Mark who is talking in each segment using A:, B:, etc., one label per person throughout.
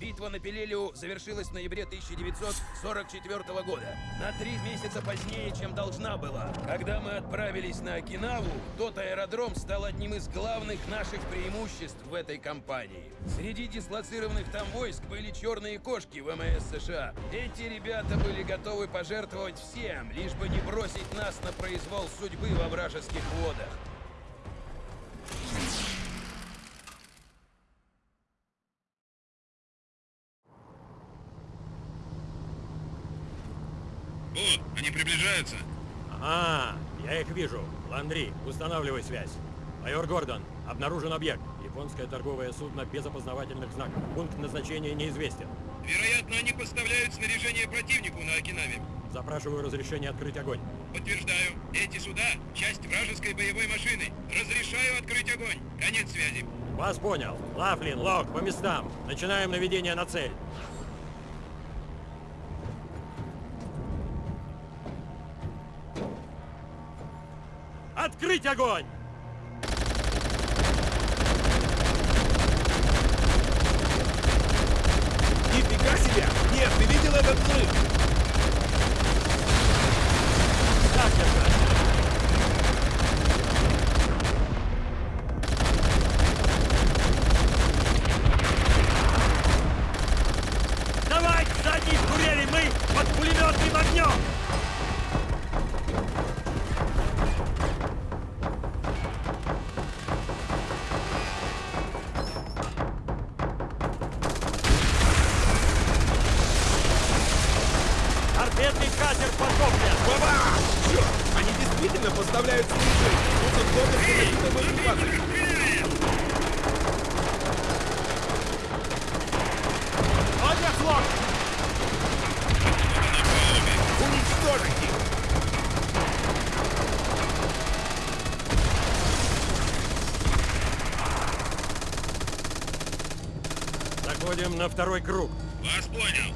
A: Битва на Пелелиу завершилась в ноябре 1944 года. На три месяца позднее, чем должна была. Когда мы отправились на Окинаву, тот аэродром стал одним из главных наших преимуществ в этой кампании. Среди дислоцированных там войск были черные кошки ВМС США. Эти ребята были готовы пожертвовать всем, лишь бы не бросить нас на произвол судьбы во вражеских водах.
B: О, они приближаются.
C: Ага, я их вижу. Ландри, устанавливай связь. Майор Гордон, обнаружен объект. Японское торговое судно без опознавательных знаков. Пункт назначения неизвестен.
B: Вероятно, они поставляют снаряжение противнику на Окинаве.
C: Запрашиваю разрешение открыть огонь.
B: Подтверждаю, эти суда — часть вражеской боевой машины. Разрешаю открыть огонь. Конец связи.
C: Вас понял. Лафлин, Лок, по местам. Начинаем наведение на цель. Открыть огонь! Заходим на второй круг.
B: Вас понял.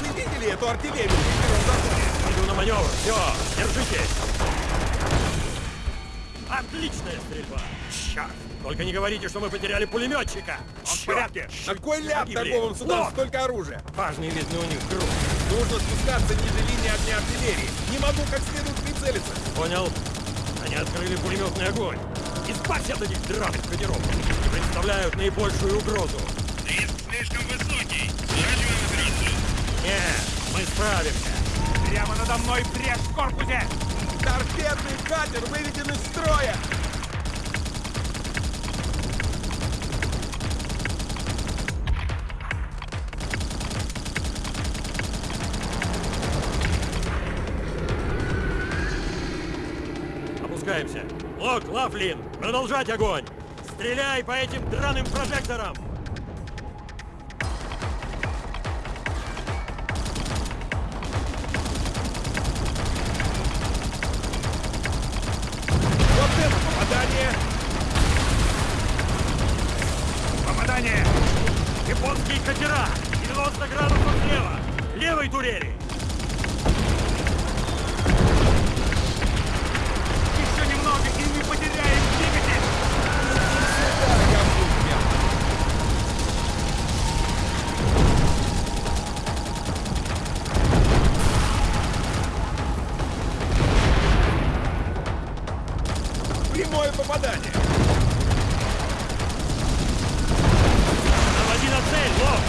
D: Вы видели эту артиллерию?
C: Иду на маневр. Все, держитесь. Отличная стрельба. Черт! Только не говорите, что мы потеряли пулеметчика. Он в порядке.
D: На кой ляп торговым судам
C: Лок!
D: столько оружия?
C: Важный, видно, у них групп.
D: Нужно спускаться ниже линии огня артиллерии. Не могу как следует прицелиться.
C: Понял? Они открыли пулеметный огонь. Избавься от этих драных катеров. Они представляют наибольшую угрозу.
B: Риск слишком высокий. Сворачиваем операцию.
C: Нет, мы справимся.
E: Прямо надо мной брешь в корпусе!
D: Торпедный катер выведен из строя!
C: Опускаемся. Лок, Лафлин, продолжать огонь. Стреляй по этим драным прожекторам. Японские катера! 90 градусов слева! Левой турели!
E: Еще немного, и мы потеряем двигатель!
D: Прямое попадание!
C: Наводи на цель, Лок!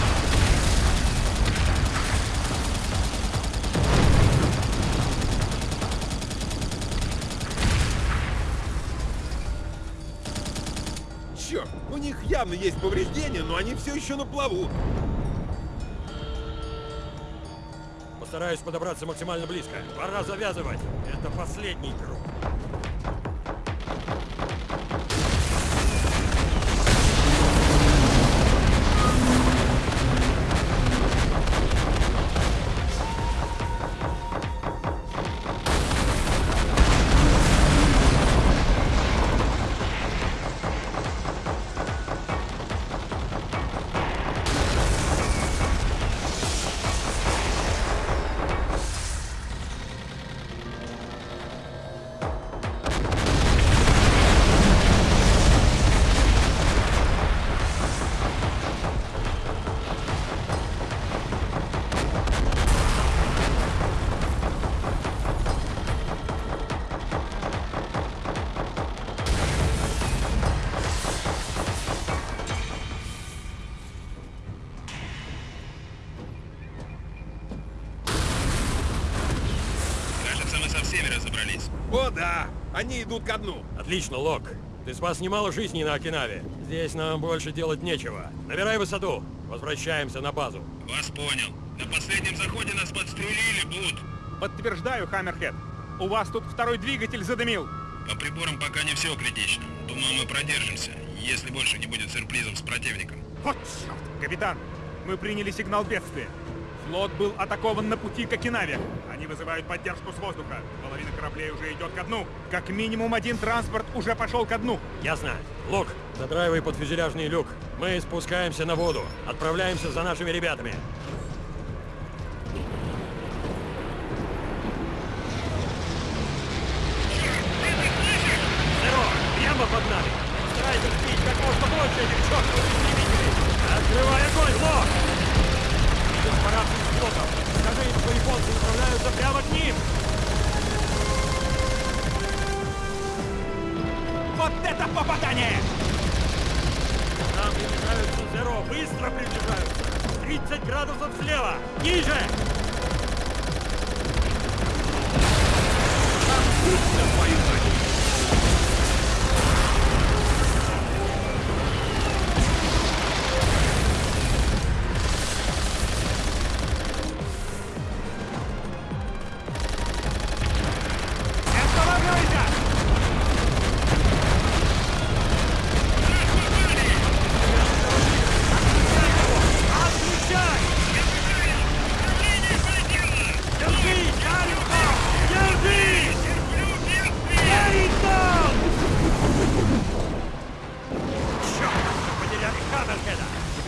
D: Черт, у них явно есть повреждения, но они все еще на плаву.
C: Постараюсь подобраться максимально близко. Пора завязывать. Это последний круг.
D: Они идут ко дну.
C: Отлично, Лок. Ты спас немало жизней на Окинаве. Здесь нам больше делать нечего. Набирай высоту. Возвращаемся на базу.
B: Вас понял. На последнем заходе нас подстрелили, Бут.
E: Подтверждаю, Хаммерхед. У вас тут второй двигатель задымил.
B: По приборам пока не все критично. Думаю, мы продержимся, если больше не будет сюрпризов с противником.
E: Вот черт! Капитан, мы приняли сигнал бедствия. Флот был атакован на пути к Окинаве. Они вызывают поддержку с воздуха. Половина кораблей уже идет ко дну. Как минимум один транспорт уже пошел ко дну.
C: Ясно. Лок, задраивай под фюзеляжный люк. Мы спускаемся на воду. Отправляемся за нашими ребятами. Старайся сбить как можно больше этих чертовых истребителей. Открывай огонь, Лок! Флотом. Скажи им, что японцы направляются прямо к ним.
E: Вот это попадание!
C: Нам приближаются Зеро, быстро приближаются! 30 градусов слева! Ниже!
E: Останавливайся!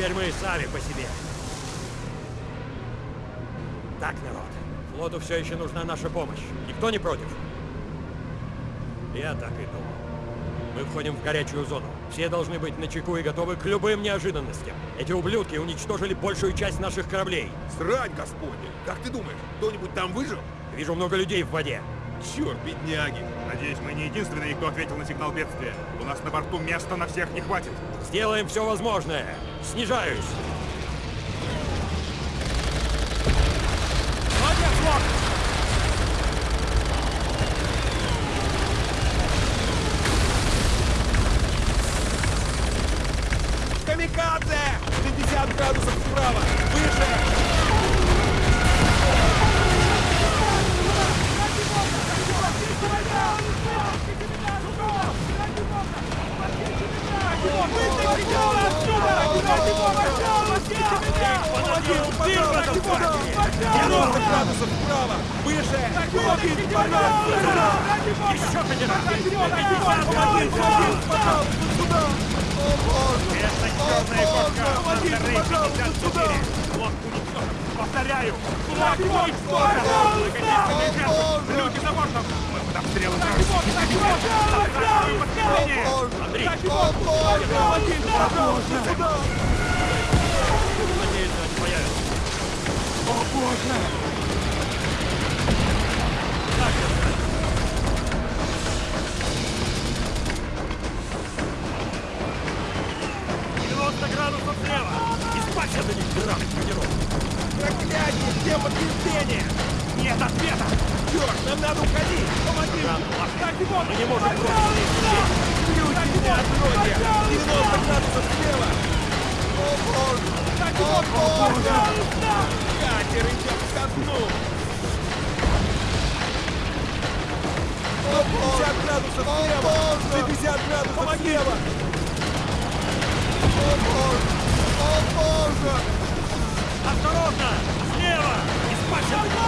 C: Теперь мы сами по себе. Так, народ, флоту все еще нужна наша помощь. Никто не против? Я так и думал. Мы входим в горячую зону. Все должны быть начеку и готовы к любым неожиданностям. Эти ублюдки уничтожили большую часть наших кораблей.
D: Срань, господи! Как ты думаешь, кто-нибудь там выжил?
C: Вижу много людей в воде.
D: Черт, бедняги!
E: Надеюсь, мы не единственные, кто ответил на сигнал бедствия. У нас на борту места на всех не хватит.
C: Сделаем все возможное. Снижаюсь.
D: Камикадзе! 50 градусов вправо! Выше!
C: Подожди, ты в этом парке!
D: 90 градусов вправо! Выше! Пожалуйста!
C: Еще
D: пожалуйста, сюда!
E: Это черная кошка Монтерей 54. Флот уничтожен. Повторяю, флот уничтожен. Наконец-то. Люди за бортом. Мы под обстрелом Захватываю подкрепление.
C: Андрей! Надеюсь, они появятся. О боже! 90 градусов слева! Избавься от этих драных тренировок!
D: Проклятие! Где подтверждение?
E: Нет ответа.
D: Черт, нам надо уходить! Помоги!
C: Мы не можем бросить их здесь!
D: Люди, меня откройте! 90 градусов слева! О боже! О боже! Катер идет ко дну! О, 50 градусов слева! 50 градусов слева! О боже! О боже!
C: Осторожно! Слева! Избавься от этих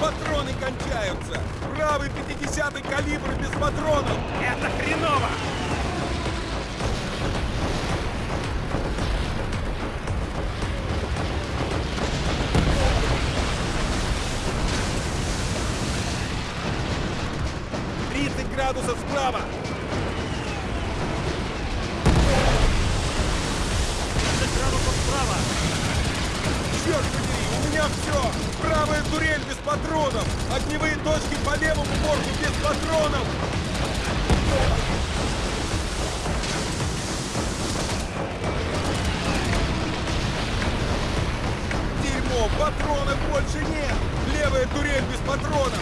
C: Патроны кончаются! Правый
D: 50-й калибр без патронов!
E: Это хреново!
D: градусов справа! Правая турель без патронов! Огневые точки по левому борту без патронов! Дерьмо, патронов больше нет! Левая турель без патронов!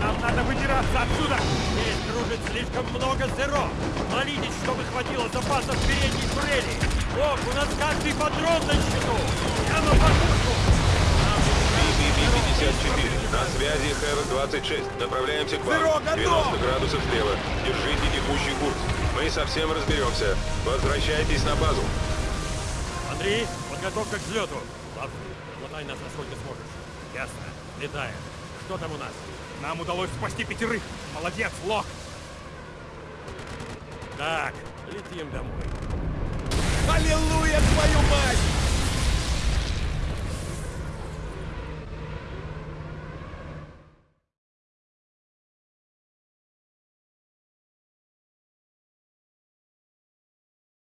E: Нам надо выбираться отсюда!
C: Здесь кружит слишком много зеро! Молитесь, чтобы хватило запасов передней турели! Ох, у нас каждый патрон на счету! Прямо по курсу!
B: BB-54. На связи Хэвок-26. Направляемся к вам.
D: Зеро, готов!
B: 90 градусов слева. Держите текущий курс. Мы совсем разберемся. Возвращайтесь на базу.
C: Андрей, подготовка к взлету. Ладно, хватай нас насколько сможешь. Ясно. Летаем. Что там у нас?
E: Нам удалось спасти пятерых! Молодец, Лок!
C: Так, летим домой.
D: Аллилуйя, твою мать!